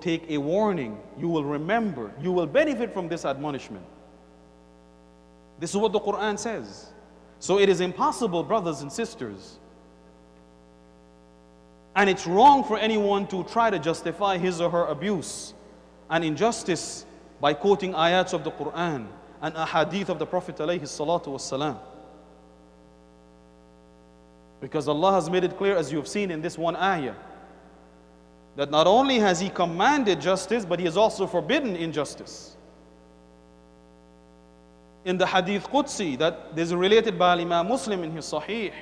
take a warning. You will remember. You will benefit from this admonishment. This is what the Quran says. So it is impossible, brothers and sisters. And it's wrong for anyone to try to justify his or her abuse and injustice by quoting ayats of the Quran and ahadith of the Prophet. Because Allah has made it clear, as you have seen in this one ayah, that not only has he commanded justice, but he has also forbidden injustice. In the Hadith Qudsi, that is related by Imam Muslim in his Sahih,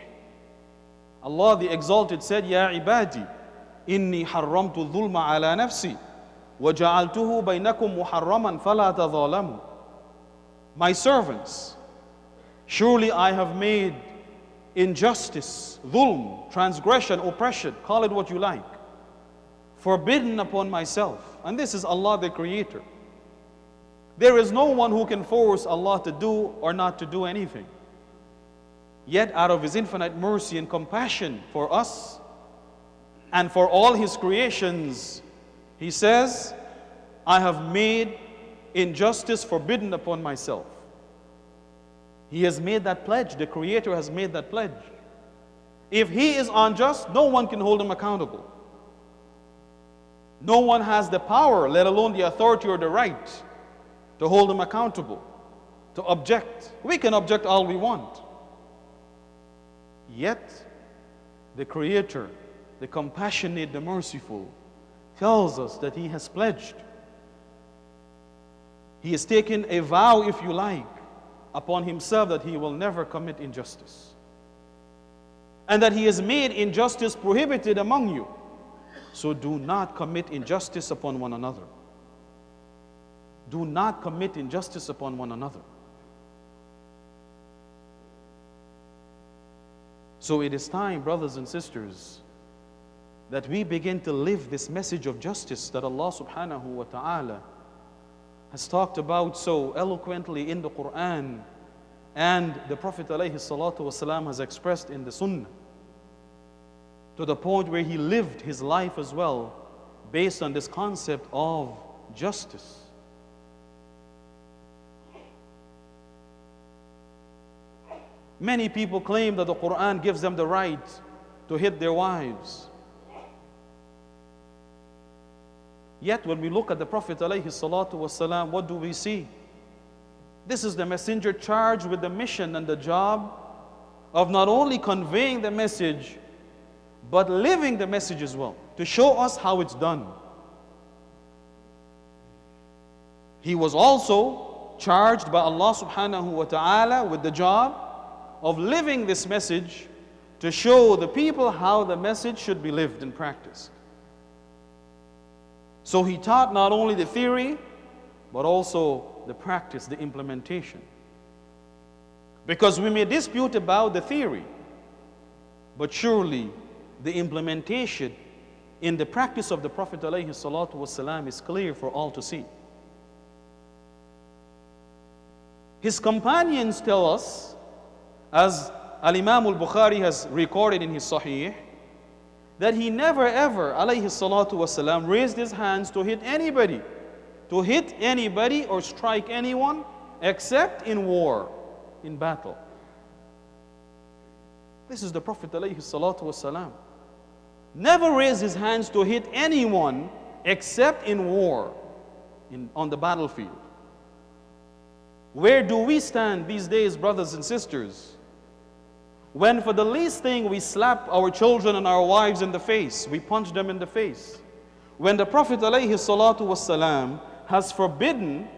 Allah the Exalted said, Ya ibadi, inni harramtu dhulma ala nafsi, wa ja'altuhu baynakum muharraman fala tadhalamu. My servants, surely I have made injustice, dhulm, transgression, oppression, call it what you like forbidden upon myself. And this is Allah the Creator. There is no one who can force Allah to do or not to do anything. Yet, out of His infinite mercy and compassion for us and for all His creations, He says, I have made injustice forbidden upon myself. He has made that pledge. The Creator has made that pledge. If He is unjust, no one can hold Him accountable. No one has the power, let alone the authority or the right, to hold Him accountable, to object. We can object all we want. Yet, the Creator, the compassionate, the merciful, tells us that He has pledged he has taken a vow, if you like, upon himself that he will never commit injustice. And that he has made injustice prohibited among you. So do not commit injustice upon one another. Do not commit injustice upon one another. So it is time, brothers and sisters, that we begin to live this message of justice that Allah subhanahu wa ta'ala has talked about so eloquently in the Quran and the Prophet ﷺ has expressed in the Sunnah to the point where he lived his life as well based on this concept of justice. Many people claim that the Quran gives them the right to hit their wives. Yet when we look at the Prophet والسلام, what do we see? This is the messenger charged with the mission and the job of not only conveying the message, but living the message as well, to show us how it's done. He was also charged by Allah subhanahu wa ta'ala with the job of living this message to show the people how the message should be lived and practiced. So he taught not only the theory, but also the practice, the implementation. Because we may dispute about the theory, but surely the implementation in the practice of the Prophet ﷺ is clear for all to see. His companions tell us, as Al Imam al Bukhari has recorded in his Sahih, that he never ever, alayhi raised his hands to hit anybody, to hit anybody or strike anyone except in war, in battle. This is the Prophet alayhi salatu. Never raised his hands to hit anyone except in war, in, on the battlefield. Where do we stand these days, brothers and sisters? When for the least thing we slap our children and our wives in the face, we punch them in the face. When the Prophet ﷺ has forbidden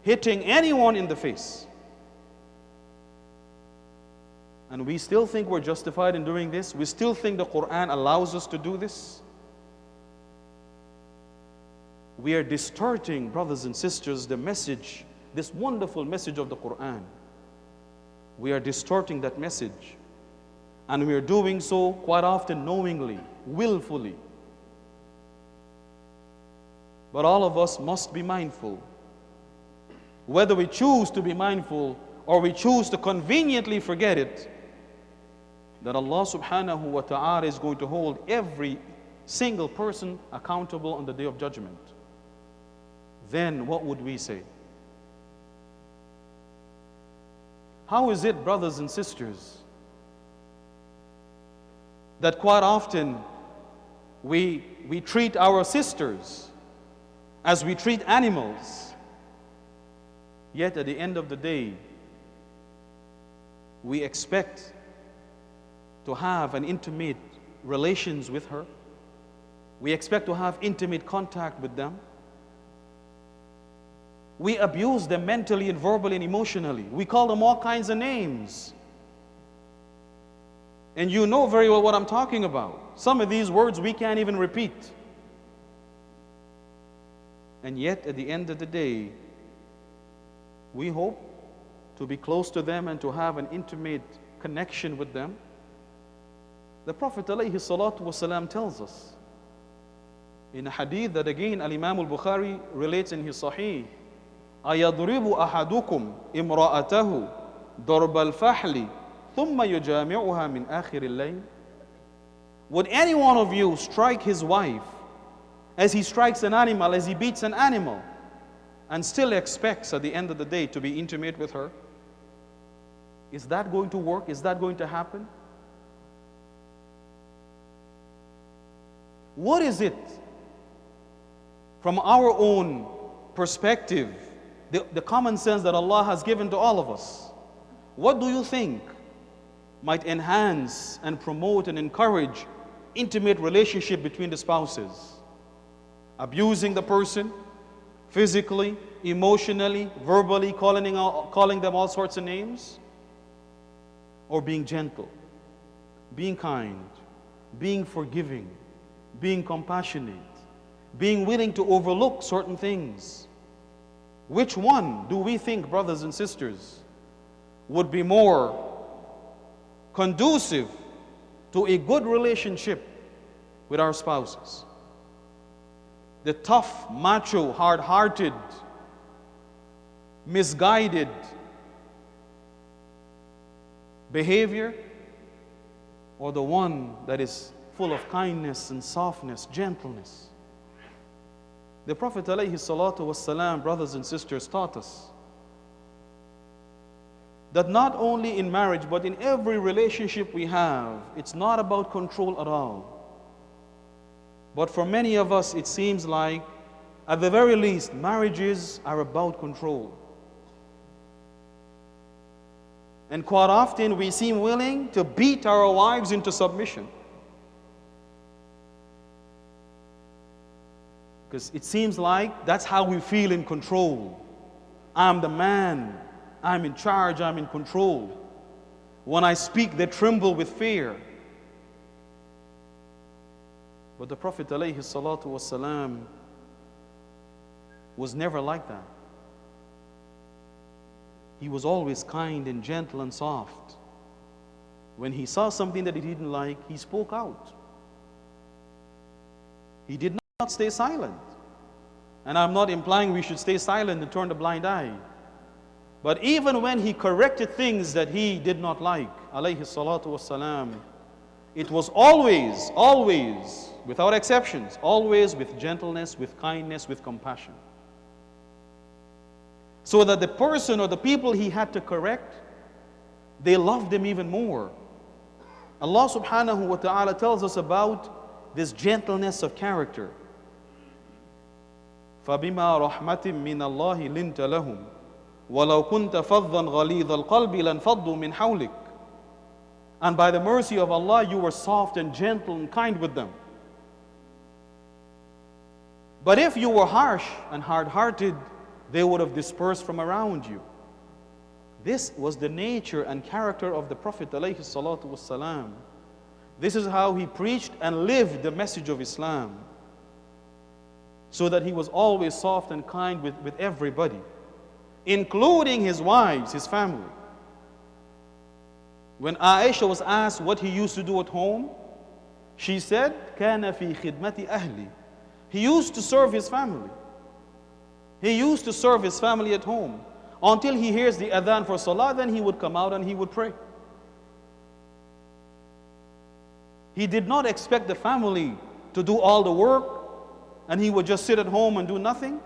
hitting anyone in the face. And we still think we're justified in doing this? We still think the Quran allows us to do this? We are distorting, brothers and sisters, the message, this wonderful message of the Quran we are distorting that message. And we are doing so quite often knowingly, willfully. But all of us must be mindful. Whether we choose to be mindful or we choose to conveniently forget it, that Allah subhanahu wa ta'ala is going to hold every single person accountable on the day of judgment, then what would we say? How is it, brothers and sisters, that quite often we, we treat our sisters as we treat animals, yet at the end of the day, we expect to have an intimate relations with her. We expect to have intimate contact with them. We abuse them mentally and verbally and emotionally. We call them all kinds of names. And you know very well what I'm talking about. Some of these words we can't even repeat. And yet, at the end of the day, we hope to be close to them and to have an intimate connection with them. The Prophet ﷺ tells us in a hadith that again Al Imam al Bukhari relates in his Sahih أيضرب أحدكم امرأته ضرب الفحل ثم يجامعها من آخر الليل Would any one of you strike his wife as he strikes an animal, as he beats an animal, and still expects at the end of the day to be intimate with her? Is that going to work? Is that going to happen? What is it from our own perspective, the, the common sense that Allah has given to all of us? What do you think might enhance and promote and encourage intimate relationship between the spouses? Abusing the person physically, emotionally, verbally, calling, calling them all sorts of names? Or being gentle, being kind, being forgiving, being compassionate, being willing to overlook certain things. Which one do we think, brothers and sisters, would be more conducive to a good relationship with our spouses? The tough, macho, hard hearted, misguided behavior, or the one that is full of kindness and softness, gentleness. The Prophet ﷺ, brothers and sisters, taught us that not only in marriage, but in every relationship we have, it's not about control at all. But for many of us, it seems like, at the very least, marriages are about control. And quite often, we seem willing to beat our wives into submission. Because it seems like that's how we feel in control. I'm the man. I'm in charge. I'm in control. When I speak, they tremble with fear. But the Prophet ﷺ was never like that. He was always kind and gentle and soft. When he saw something that he didn't like, he spoke out. He did not not stay silent. And I'm not implying we should stay silent and turn a blind eye. But even when he corrected things that he did not like, alayhi salatu wasalam, it was always, always, without exceptions, always with gentleness, with kindness, with compassion. So that the person or the people he had to correct, they loved him even more. Allah subhanahu wa ta'ala tells us about this gentleness of character. فبما رحمة من الله لنت لهم ولو كنت فظا غليظ القلب لانفضوا من حولك And by the mercy of Allah, you were soft and gentle and kind with them. But if you were harsh and hard hearted, they would have dispersed from around you. This was the nature and character of the Prophet. ﷺ. This is how he preached and lived the message of Islam so that he was always soft and kind with, with everybody, including his wives, his family. When Aisha was asked what he used to do at home, she said, كان في خدمة أهلي. He used to serve his family. He used to serve his family at home until he hears the adhan for salah, then he would come out and he would pray. He did not expect the family to do all the work and he would just sit at home and do nothing.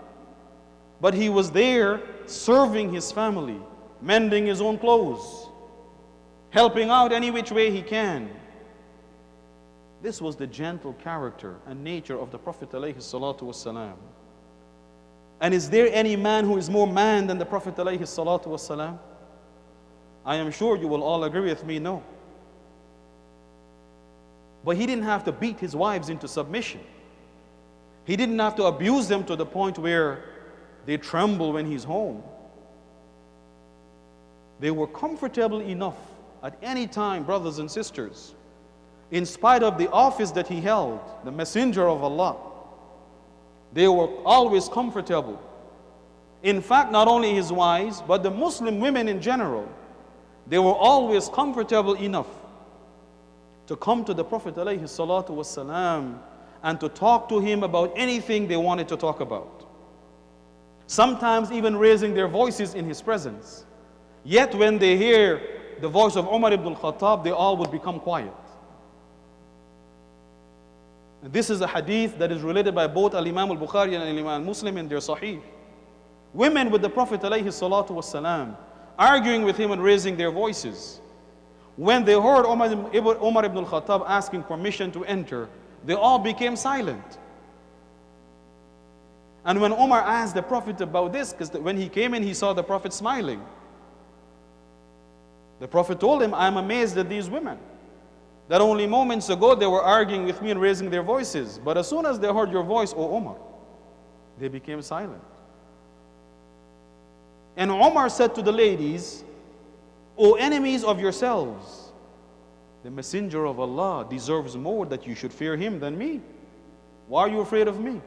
But he was there serving his family, mending his own clothes, helping out any which way he can. This was the gentle character and nature of the Prophet ﷺ. And is there any man who is more man than the Prophet ﷺ? I am sure you will all agree with me, no. But he didn't have to beat his wives into submission. He didn't have to abuse them to the point where they tremble when he's home. They were comfortable enough at any time, brothers and sisters, in spite of the office that he held, the messenger of Allah. They were always comfortable. In fact, not only his wives, but the Muslim women in general, they were always comfortable enough to come to the Prophet alayhi salatu wasalam and to talk to him about anything they wanted to talk about. Sometimes even raising their voices in his presence. Yet when they hear the voice of Umar ibn al-Khattab, they all would become quiet. And this is a hadith that is related by both Al-Imam al-Bukhari and Al-Imam al-Muslim in their Sahih. Women with the Prophet alayhi salatu wasalam, arguing with him and raising their voices. When they heard Umar ibn al-Khattab asking permission to enter, they all became silent. And when Omar asked the Prophet about this, because when he came in, he saw the Prophet smiling. The Prophet told him, I'm amazed at these women. That only moments ago they were arguing with me and raising their voices. But as soon as they heard your voice, O Omar, they became silent. And Omar said to the ladies, O enemies of yourselves, the messenger of Allah deserves more that you should fear him than me. Why are you afraid of me?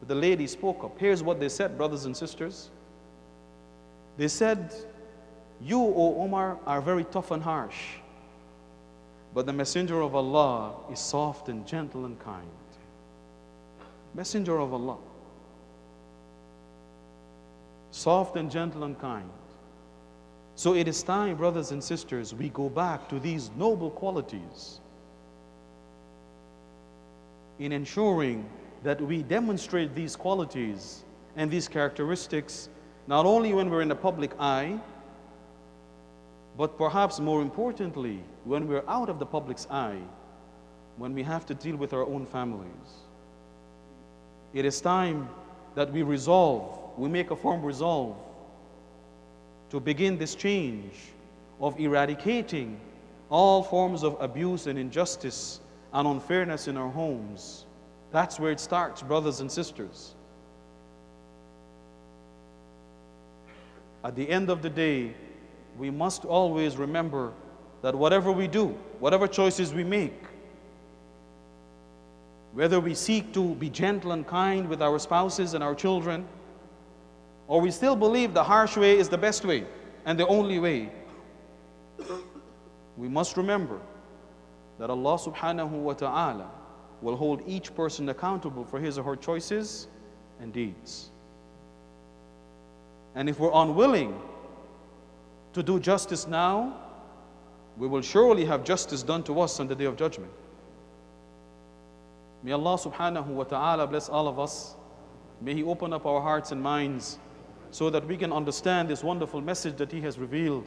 But the lady spoke up. Here's what they said, brothers and sisters. They said, You, O Omar, are very tough and harsh. But the messenger of Allah is soft and gentle and kind. Messenger of Allah. Soft and gentle and kind. So it is time, brothers and sisters, we go back to these noble qualities in ensuring that we demonstrate these qualities and these characteristics not only when we're in the public eye, but perhaps more importantly, when we're out of the public's eye, when we have to deal with our own families. It is time that we resolve, we make a firm resolve to begin this change of eradicating all forms of abuse and injustice and unfairness in our homes. That's where it starts, brothers and sisters. At the end of the day, we must always remember that whatever we do, whatever choices we make, whether we seek to be gentle and kind with our spouses and our children, or we still believe the harsh way is the best way and the only way, we must remember that Allah subhanahu wa ta'ala will hold each person accountable for his or her choices and deeds. And if we're unwilling to do justice now, we will surely have justice done to us on the day of judgment. May Allah subhanahu wa ta'ala bless all of us. May He open up our hearts and minds so that we can understand this wonderful message that He has revealed.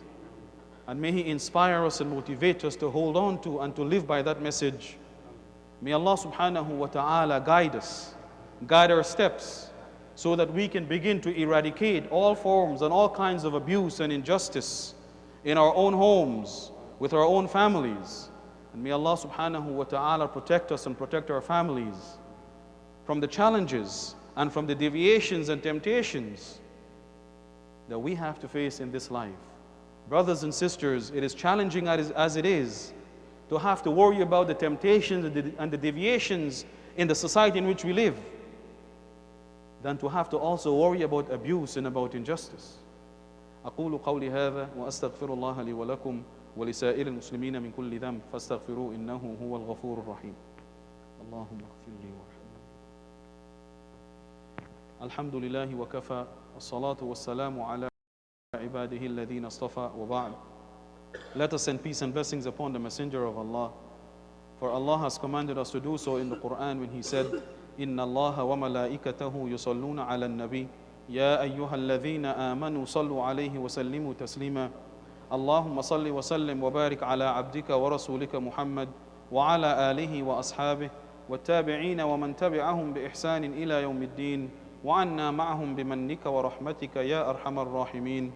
And may He inspire us and motivate us to hold on to and to live by that message. May Allah subhanahu wa ta'ala guide us, guide our steps, so that we can begin to eradicate all forms and all kinds of abuse and injustice in our own homes, with our own families. And may Allah subhanahu wa ta'ala protect us and protect our families from the challenges and from the deviations and temptations that we have to face in this life. Brothers and sisters, it is challenging as it is to have to worry about the temptations and the deviations in the society in which we live than to have to also worry about abuse and about injustice. أقول قولي هذا وأستغفر الله لي ولكم ولسائر المسلمين من كل ذنب فاستغفروه إنه هو الغفور الرحيم اللهم اغفر لي وارحمني الحمد لله وكفى والصلاة والسلام على عباده الذين اصطفى وبعد. Let us send peace and blessings upon the Messenger of Allah, For Allah has commanded us to do so in the Quran when He said, إن الله وملائكته يصلون على النبي يا أيها الذين آمنوا صلوا عليه وسلموا تسليما اللهم صل وسلم وبارك على عبدك ورسولك محمد وعلى آله وأصحابه والتابعين ومن تبعهم بإحسان إلى يوم الدين وعنا معهم بمنك ورحمتك يا أرحم الراحمين.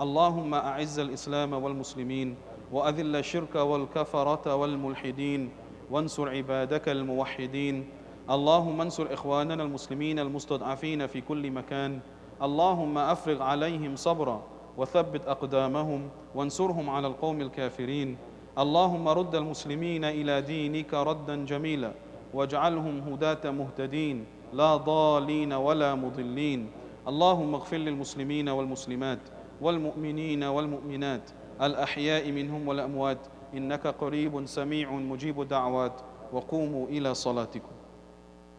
اللهم أعز الإسلام والمسلمين وأذل الشرك والكفرة والملحدين وانصر عبادك الموحدين. اللهم انصر إخواننا المسلمين المستضعفين في كل مكان. اللهم أفرغ عليهم صبرا وثبت أقدامهم وانصرهم على القوم الكافرين. اللهم رد المسلمين إلى دينك ردا جميلا واجعلهم هداة مهتدين. لا ضالين ولا مضلين. اللهم اغفر للمسلمين والمسلمات والمؤمنين والمؤمنات الأحياء منهم والأموات. إنك قريب سميع مجيب الدعوات. وقوموا إلى صلاتكم.